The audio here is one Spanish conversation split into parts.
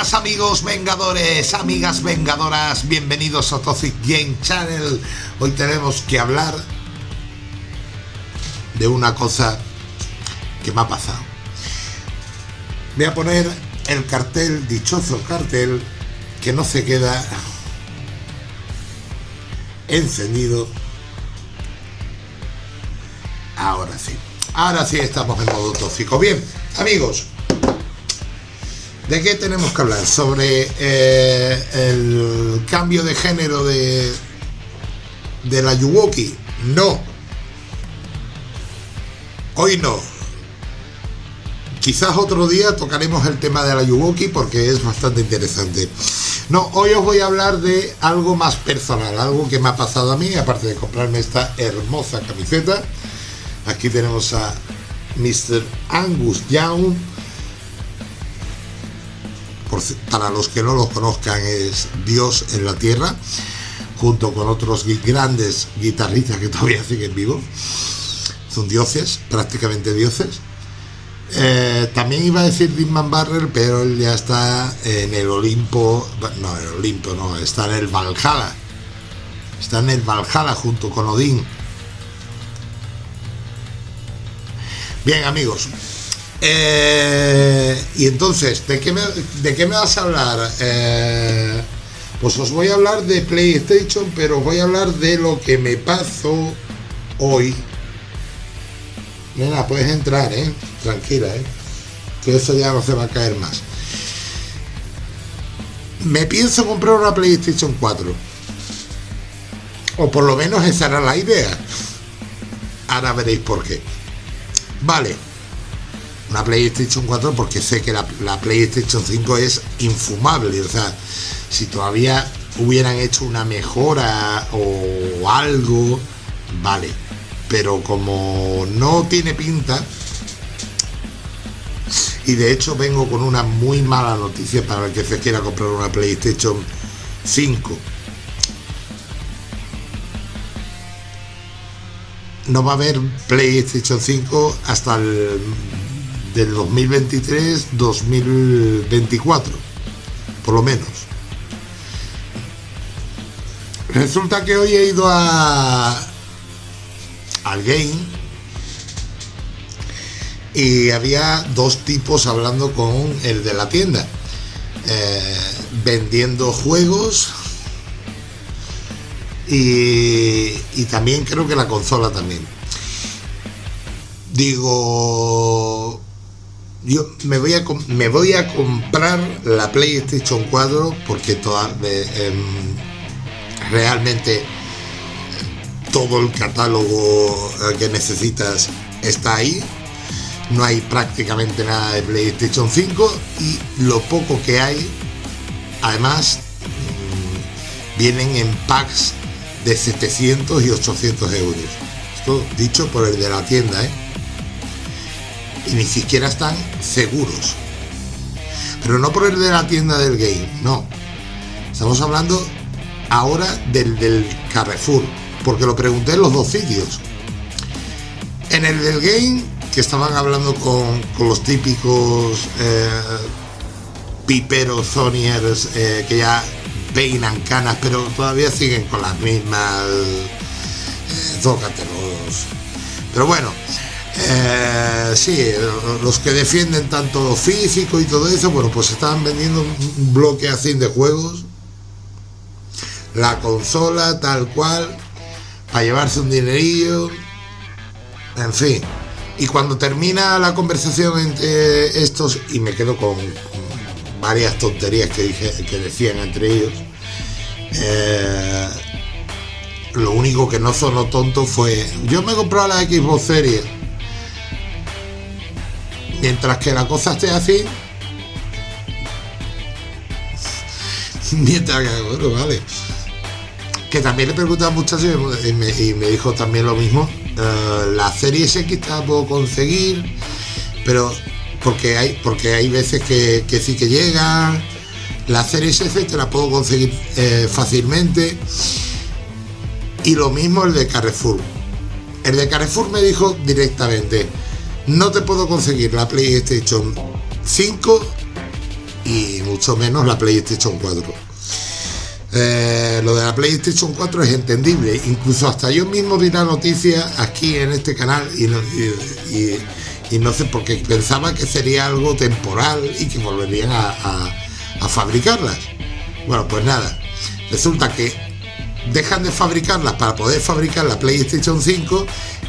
amigos vengadores, amigas vengadoras, bienvenidos a Toxic Game Channel. Hoy tenemos que hablar de una cosa que me ha pasado. Voy a poner el cartel, dichoso cartel, que no se queda encendido. Ahora sí, ahora sí estamos en modo tóxico. Bien, amigos, ¿De qué tenemos que hablar? Sobre eh, el cambio de género de, de la Yuwoki. No. Hoy no. Quizás otro día tocaremos el tema de la Yuwoki porque es bastante interesante. No, hoy os voy a hablar de algo más personal, algo que me ha pasado a mí, aparte de comprarme esta hermosa camiseta. Aquí tenemos a Mr. Angus Young para los que no lo conozcan, es Dios en la Tierra, junto con otros grandes guitarristas que todavía siguen vivos. Son dioses, prácticamente dioses. Eh, también iba a decir Dimman Barrel, pero él ya está en el Olimpo, no, el Olimpo no, está en el Valhalla. Está en el Valhalla junto con Odín. Bien amigos, eh, y entonces, ¿de qué, me, ¿de qué me vas a hablar? Eh, pues os voy a hablar de PlayStation, pero os voy a hablar de lo que me pasó hoy. Mira, puedes entrar, ¿eh? Tranquila, ¿eh? Que eso ya no se va a caer más. Me pienso comprar una PlayStation 4. O por lo menos esa era la idea. Ahora veréis por qué. Vale una PlayStation 4 porque sé que la, PlayStation 5 es infumable. O sea, si todavía hubieran hecho una mejora o algo, vale. Pero como no tiene pinta, y de hecho vengo con una muy mala noticia para el que se quiera comprar una PlayStation 5. No va a haber PlayStation 5 hasta el del 2023-2024, por lo menos. Resulta que hoy he ido a al game y había dos tipos hablando con el de la tienda, eh, vendiendo juegos y, y también creo que la consola también. Digo, yo me voy a me voy a comprar la PlayStation 4 porque toda, em, realmente todo el catálogo eh, que necesitas está ahí no hay prácticamente nada de PlayStation 5 y lo poco que hay además mm, vienen en packs de 700 y 800 euros esto dicho por el de la tienda ¿eh? Y ni siquiera están seguros. Pero no por el de la tienda del game, no. Estamos hablando ahora del, del Carrefour, porque lo pregunté en los dos sitios. En el del game, que estaban hablando con, los típicos eh, piperos Sonyers eh, que ya peinan canas, pero todavía siguen con las mismas eh, Pero bueno, eh, sí, los que defienden tanto físico y todo eso, bueno, pues estaban vendiendo un bloque así de juegos, la consola tal cual, para llevarse un dinerillo, en fin. Y cuando termina la conversación entre estos, y me quedo con, varias tonterías que, dije, que decían entre ellos, eh, lo único que no sonó tonto fue, yo me he comprado la Xbox Series mientras que la cosa esté así, mientras que, bueno, vale. Que también le pregunté a muchachos y me, dijo también lo mismo. Uh, la serie X la puedo conseguir, pero porque hay, porque hay veces que, sí que llegan. La serie S te la puedo conseguir eh, fácilmente. Y lo mismo el de Carrefour. El de Carrefour me dijo directamente, no te puedo conseguir la PlayStation 5 y mucho menos la PlayStation 4. Eh, lo de la PlayStation 4 es entendible, incluso hasta yo mismo vi la noticia aquí en este canal y no, sé, porque pensaba que sería algo temporal y que volverían a, a fabricarlas. Bueno, pues nada, resulta que dejan de fabricarlas para poder fabricar la PlayStation 5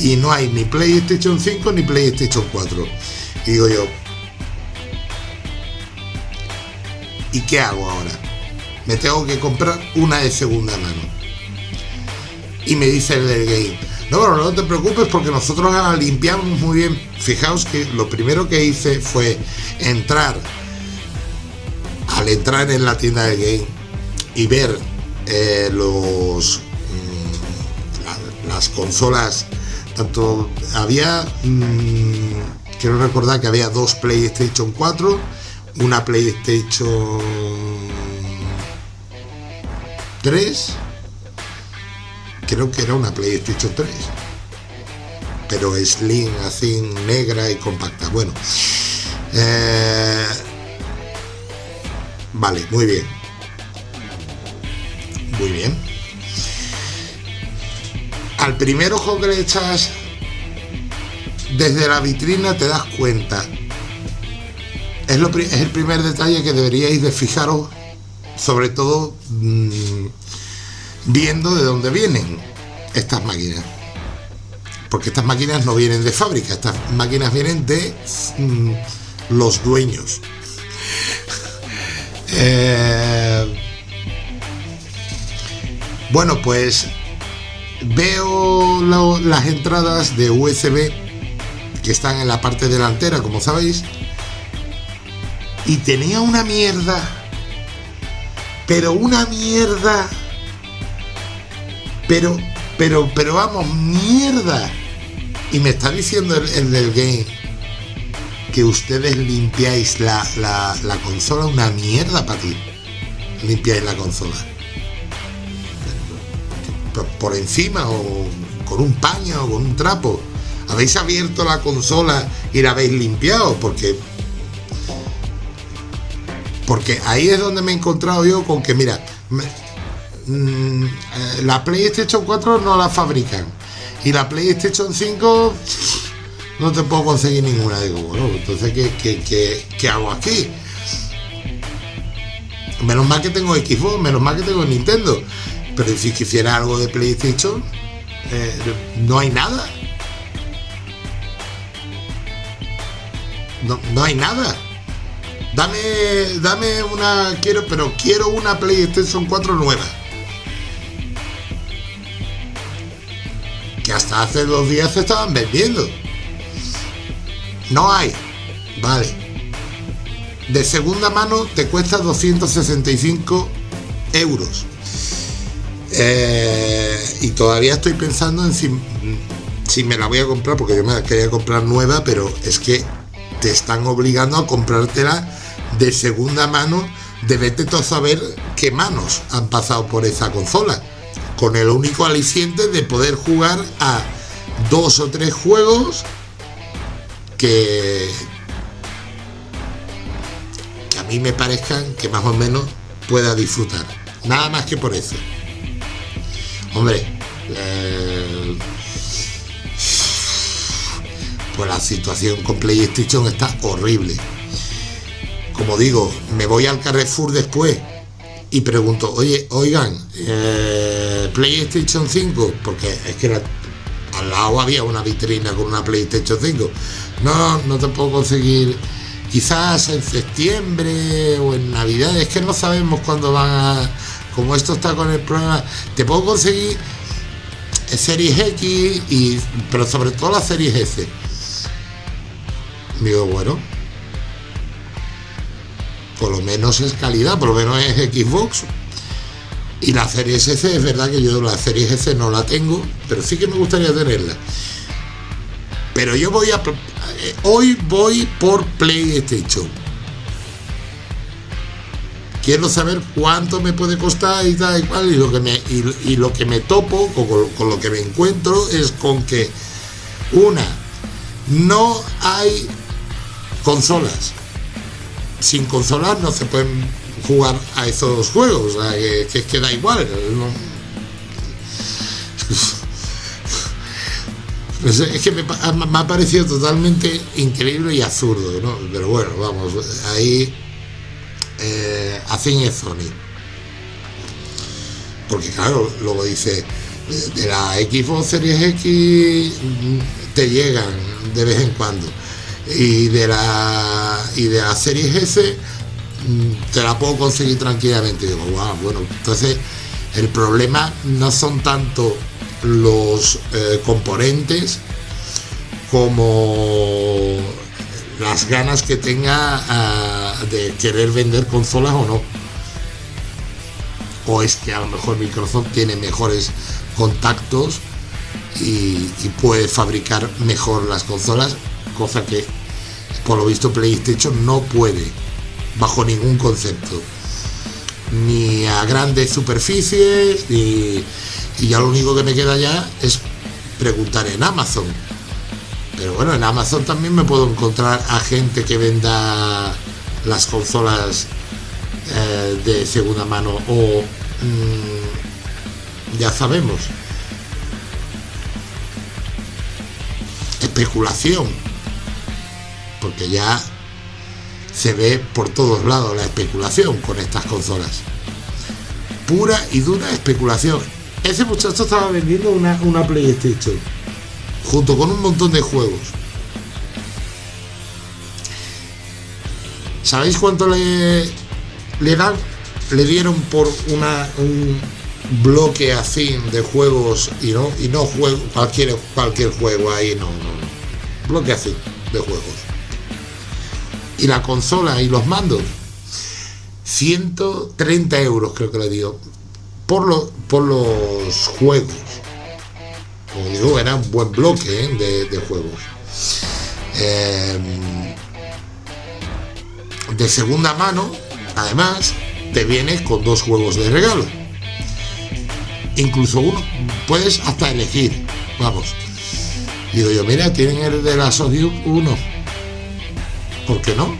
y no hay ni PlayStation 5 ni PlayStation 4. Y digo yo, ¿y qué hago ahora? Me tengo que comprar una de segunda mano. Y me dice el del game, no, pero no te preocupes porque nosotros la limpiamos muy bien. Fijaos que lo primero que hice fue entrar, al entrar en la tienda del game y ver eh, los mm, las consolas tanto había mm, quiero recordar que había dos PlayStation 4 una PlayStation 3 creo que era una PlayStation 3 pero slim así negra y compacta. Bueno eh, vale muy bien bien. Al primer ojo que le echas desde la vitrina te das cuenta. Es, lo, es el primer detalle que deberíais de fijaros sobre todo mm, viendo de dónde vienen estas máquinas. Porque estas máquinas no vienen de fábrica estas máquinas vienen de mm, los dueños. Eh, bueno pues veo las entradas de USB que están en la parte delantera como sabéis y tenía una mierda pero una mierda pero pero pero vamos mierda. Y me está diciendo el, del game que ustedes limpiáis la, la consola una mierda para ti. Limpiáis la consola por encima o con un paño o con un trapo. Habéis abierto la consola y la habéis limpiado porque porque ahí es donde me he encontrado yo con que mira mm, eh, la PlayStation 4 no la fabrican y la PlayStation 5 no te puedo conseguir ninguna digo bueno entonces ¿qué, qué hago aquí? menos mal que tengo Xbox menos mal que tengo Nintendo pero si quisiera algo de PlayStation, eh, no hay nada. No, no hay nada. Dame, dame una, quiero, pero quiero una PlayStation 4 nueva. Que hasta hace dos días se estaban vendiendo. No hay. Vale. De segunda mano te cuesta 265 euros. Eh, y todavía estoy pensando en si, si me la voy a comprar, porque yo me la quería comprar nueva, pero es que te están obligando a comprártela de segunda mano, de vete a saber qué manos han pasado por esa consola, con el único aliciente de poder jugar a dos o tres juegos que, que a mí me parezcan que más o menos pueda disfrutar. Nada más que por eso. Hombre, eh, pues la situación con PlayStation está horrible. Como digo, me voy al Carrefour después y pregunto, oye, oigan, eh, PlayStation 5, porque es que al lado había una vitrina con una PlayStation 5. No, no te puedo conseguir. Quizás en septiembre o en Navidad, es que no sabemos cuándo van a, como esto está con el problema, te puedo conseguir Series X, y, pero sobre todo la Series S. Digo, bueno, por lo menos es calidad, por lo menos es Xbox. Y la Series S es verdad que yo la Series S no la tengo, pero sí que me gustaría tenerla. Pero yo voy a... Eh, hoy voy por PlayStation quiero saber cuánto me puede costar y tal y cual, y lo que me, y, lo que me topo, con, lo que me encuentro, es con que, una, no hay consolas. sin consolas no se pueden jugar a esos juegos, o sea, que, que, da igual. Pues es que me, me, ha parecido totalmente increíble y absurdo, ¿no? Pero bueno, vamos, ahí eh, hacen Sony. Porque claro, luego dice, de la Xbox Series X te llegan de vez en cuando. Y de la y de la Series S te la puedo conseguir tranquilamente. Digo, wow, bueno, entonces el problema no son tanto los eh, componentes como las ganas que tenga uh, de querer vender consolas o no. O es que a lo mejor Microsoft tiene mejores contactos y, puede fabricar mejor las consolas, cosa que por lo visto PlayStation no puede, bajo ningún concepto. Ni a grandes superficies, y ya lo único que me queda ya es preguntar en Amazon. Pero bueno, en Amazon también me puedo encontrar a gente que venda las consolas eh, de segunda mano o mmm, ya sabemos. Especulación. Porque ya se ve por todos lados la especulación con estas consolas. Pura y dura especulación. Ese muchacho estaba vendiendo una, una PlayStation junto con un montón de juegos. ¿Sabéis cuánto le, le dan? Le dieron por una, un bloque así de juegos y no, y no juego, cualquier, cualquier juego ahí, no, no, no. Bloque así de juegos. Y la consola y los mandos. 130 euros creo que le dio por, lo, por los juegos. Como digo, era un buen bloque ¿eh? de, juegos. Eh, de segunda mano, además, te viene con dos juegos de regalo. Incluso uno, puedes hasta elegir. Vamos. Digo yo, mira, tienen el de la Sony 1. ¿Por qué no?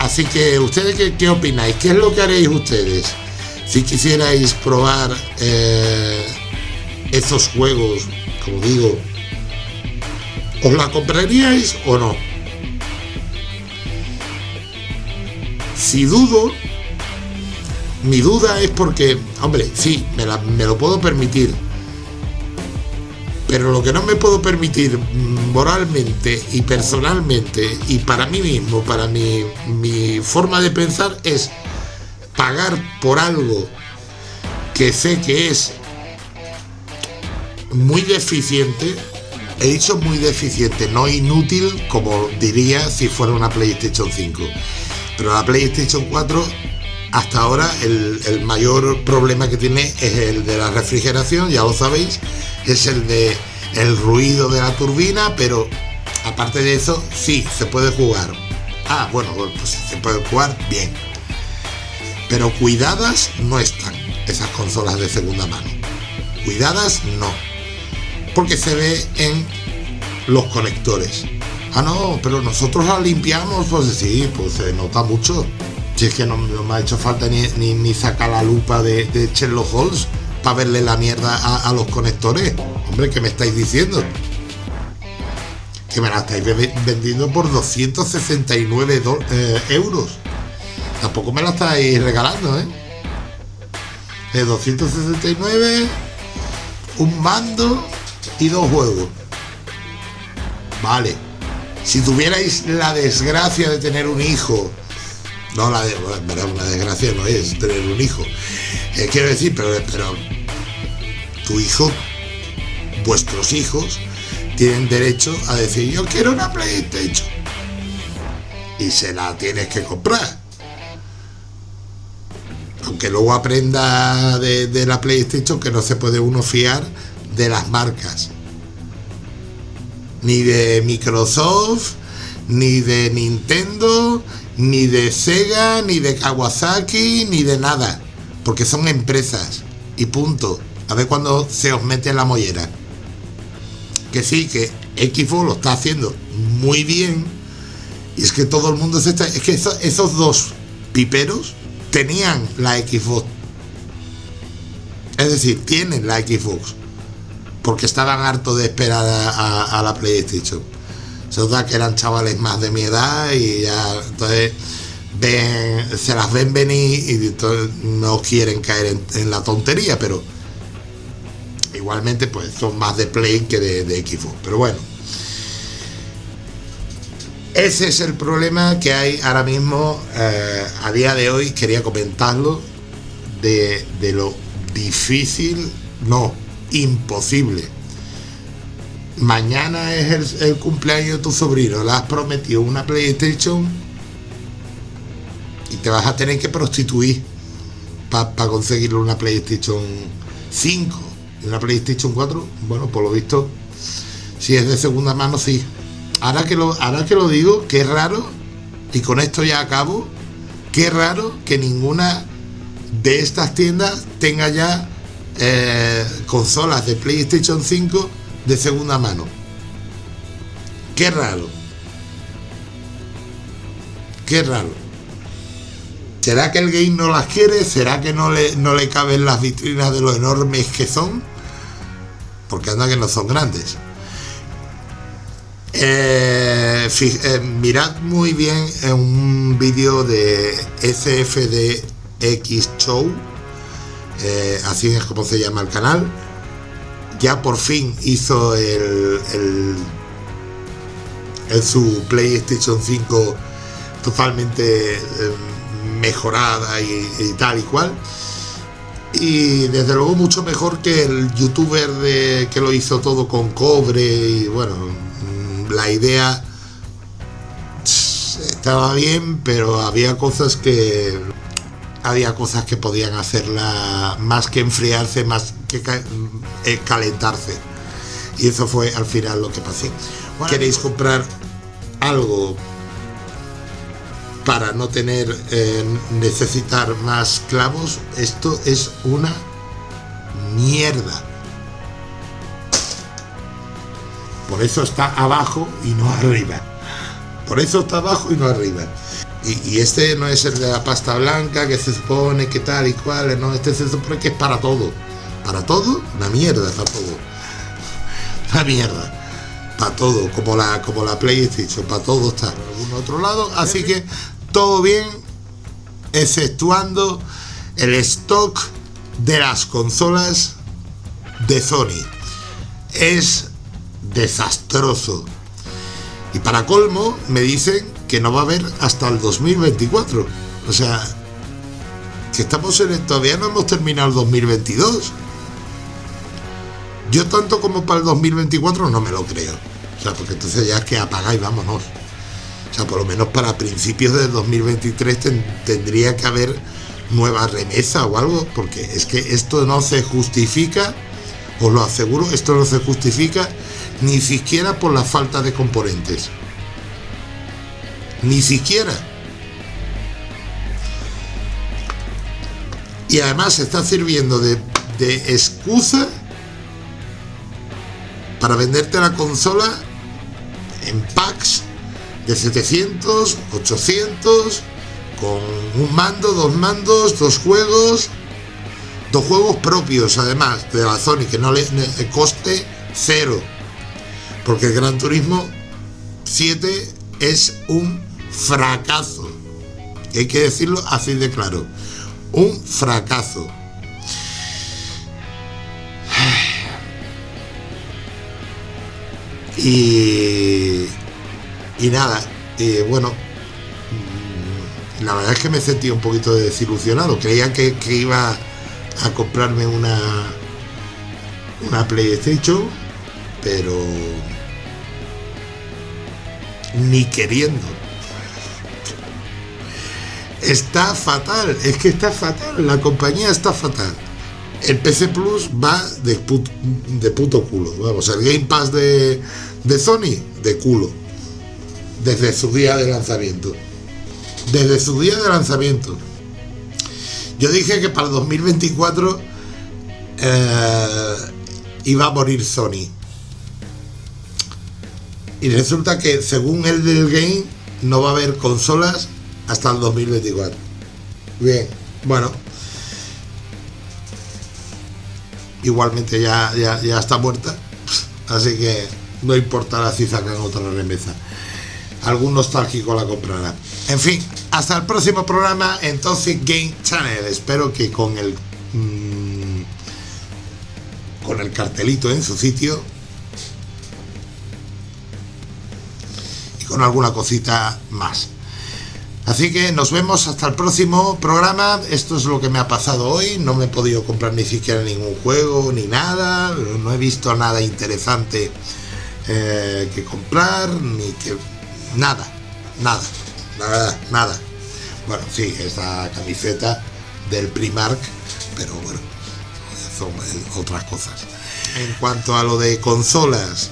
Así que, ¿ustedes qué, qué, opináis? ¿Qué es lo que haréis ustedes si quisierais probar eh, estos juegos? Como digo, ¿os la compraríais o no? Si dudo, mi duda es porque, hombre, sí, me, me lo puedo permitir, pero lo que no me puedo permitir moralmente y personalmente y para mí mismo, para mi, mi forma de pensar es pagar por algo que sé que es muy deficiente, he dicho muy deficiente, no inútil como diría si fuera una PlayStation 5. Pero la PlayStation 4 hasta ahora el, mayor problema que tiene es el de la refrigeración, ya lo sabéis, es el de el ruido de la turbina, pero aparte de eso, sí, se puede jugar. Ah, bueno, pues se puede jugar bien. Pero cuidadas no están esas consolas de segunda mano. Cuidadas no. Porque se ve en los conectores. Ah, no, pero nosotros la limpiamos, pues sí, pues se nota mucho. Si es que no, me ha hecho falta ni, ni, ni sacar la lupa de, de Sherlock Holmes para verle la mierda a, a, los conectores. Hombre, ¿qué me estáis diciendo? Que me la estáis vendiendo por 269 eh, euros. Tampoco me la estáis regalando, ¿eh? De 269, un mando y dos juegos. Vale. Si tuvierais la desgracia de tener un hijo, no la de, bueno, una desgracia no es tener un hijo. Eh, quiero decir, pero, pero tu hijo, vuestros hijos, tienen derecho a decir yo quiero una PlayStation y se la tienes que comprar aunque luego aprenda de, la PlayStation que no se puede uno fiar de las marcas ni de Microsoft ni de Nintendo ni de Sega ni de Kawasaki ni de nada porque son empresas y punto a ver cuando se os mete en la mollera. Que sí, que Xbox lo está haciendo muy bien, Y es que todo el mundo se está. Es que esos dos piperos tenían la Xbox. Es decir, tienen la Xbox. Porque estaban hartos de esperar a, la PlayStation. Se da que eran chavales más de mi edad y ya. Entonces se las ven venir y no quieren caer en, la tontería, pero igualmente pues son más de Play que de Xbox. Pero bueno. Ese es el problema que hay ahora mismo, eh, a día de hoy, quería comentarlo, de, lo difícil, no, imposible. Mañana es el, cumpleaños de tu sobrino, le has prometido una PlayStation y te vas a tener que prostituir para conseguirle una PlayStation 5 y una PlayStation 4. Bueno, por lo visto, si es de segunda mano, sí ahora que lo, ahora que lo digo, qué raro, y con esto ya acabo, qué raro que ninguna de estas tiendas tenga ya eh, consolas de PlayStation 5 de segunda mano. Qué raro. Qué raro. ¿Será que el game no las quiere? ¿Será que no le, no le caben las vitrinas de lo enormes que son? Porque anda que no son grandes. Eh, eh, mirad muy bien en un vídeo de SFDX Show, eh, así es como se llama el canal. Ya por fin hizo el, el, su PlayStation 5 totalmente mejorada y, tal y cual. Y desde luego mucho mejor que el youtuber de, que lo hizo todo con cobre y bueno, la idea estaba bien, pero había cosas que había cosas que podían hacerla más que enfriarse, más que eh, calentarse. Y eso fue al final lo que pasó. ¿Queréis comprar algo para no tener eh, necesitar más clavos? Esto es una mierda. Por eso está abajo y no arriba. Por eso está abajo y no arriba. Y, este no es el de la pasta blanca que se supone que tal y cual, no, este se supone que es para todo. Para todo, una mierda para todo. Una mierda. Para todo, como la, como la PlayStation, para todo está. Por algún otro lado, así que todo bien, exceptuando el stock de las consolas de Sony. Es desastroso. Y para colmo, me dicen que no va a haber hasta el 2024. O sea, que estamos en el, todavía no hemos terminado el 2022. Yo tanto como para el 2024 no me lo creo. O sea, porque entonces ya es que apagáis, vámonos. O sea, por lo menos para principios del 2023 tendría que haber nueva remesa o algo, porque es que esto no se justifica, os lo aseguro, esto no se justifica ni siquiera por la falta de componentes. Ni siquiera. Y además se está sirviendo de, excusa para venderte la consola en packs de 700, 800, con un mando, dos mandos, dos juegos, dos juegos propios además de la Sony que no le coste cero porque el Gran Turismo 7 es un fracaso. hay que decirlo así de claro. Un fracaso. Y, y nada, bueno, la verdad es que me sentí un poquito desilusionado. Creía que, que iba a comprarme una, una PlayStation, pero ni queriendo. Está fatal, es que está fatal, la compañía está fatal. El PC Plus va de, puto culo. Vamos, el Game Pass de, de Sony, de culo. Desde su día de lanzamiento. Desde su día de lanzamiento. Yo dije que para el 2024 eh, iba a morir Sony. Y resulta que según el del game, no va a haber consolas hasta el 2024. Bien, bueno. Igualmente ya, ya, ya está muerta. Así que no importará si sacan otra remesa. Algún nostálgico la comprará. En fin, hasta el próximo programa en Toxic Game Channel. Espero que con el mmm, con el cartelito en su sitio con alguna cosita más. Así que nos vemos hasta el próximo programa. Esto es lo que me ha pasado hoy. No me he podido comprar ni siquiera ningún juego ni nada. No he visto nada interesante eh, que comprar ni que nada, nada, nada. Bueno, sí, esta camiseta del Primark, pero bueno, son otras cosas. En cuanto a lo de consolas,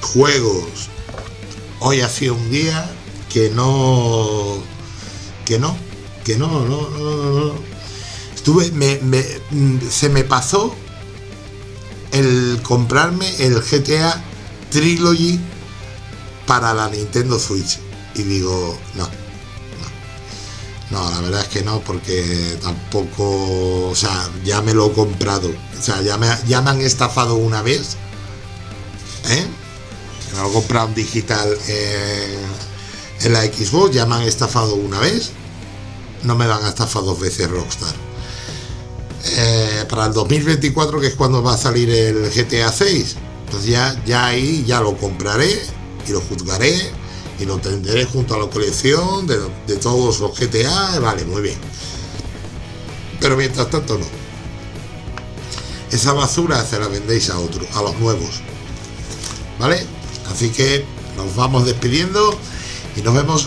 juegos, hoy ha sido un día que no, que no, que no, no, no, no. Estuve, me, me, se me pasó el comprarme el GTA Trilogy para la Nintendo Switch. Y digo, no, no. No, la verdad es que no, porque tampoco, o sea, ya me lo he comprado. O sea, ya me, ya me han estafado una vez. ¿Eh? Lo he comprado en digital en, la Xbox, ya me han estafado una vez. No me van a estafar dos veces Rockstar. Eh, para el 2024, que es cuando va a salir el GTA 6, pues ya, ya ahí ya lo compraré y lo juzgaré y lo tendré junto a la colección de, de, todos los GTA, vale, muy bien. Pero mientras tanto no. Esa basura se la vendéis a otros, a los nuevos. ¿Vale? Así que nos vamos despidiendo y nos vemos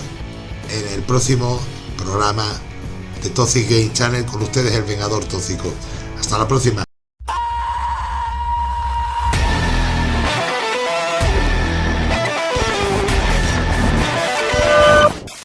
en el próximo programa de Toxic Game Channel con ustedes el Vengador Tóxico. Hasta la próxima.